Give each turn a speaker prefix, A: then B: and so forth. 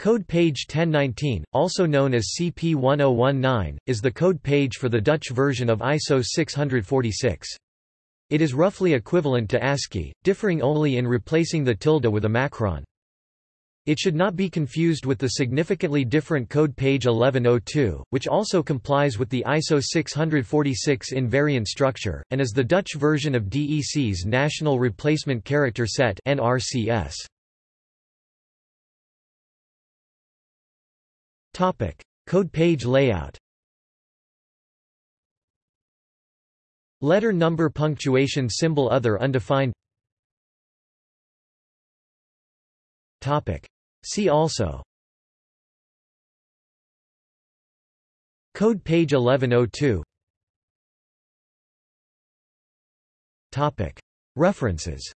A: Code page 1019, also known as CP1019, is the code page for the Dutch version of ISO 646. It is roughly equivalent to ASCII, differing only in replacing the tilde with a macron. It should not be confused with the significantly different code page 1102, which also complies with the ISO 646 invariant structure, and is the Dutch version of DEC's National Replacement Character Set NRCS. Topic: Code page layout. Letter number punctuation symbol other undefined. Topic: See also. Code page 1102. Topic: References.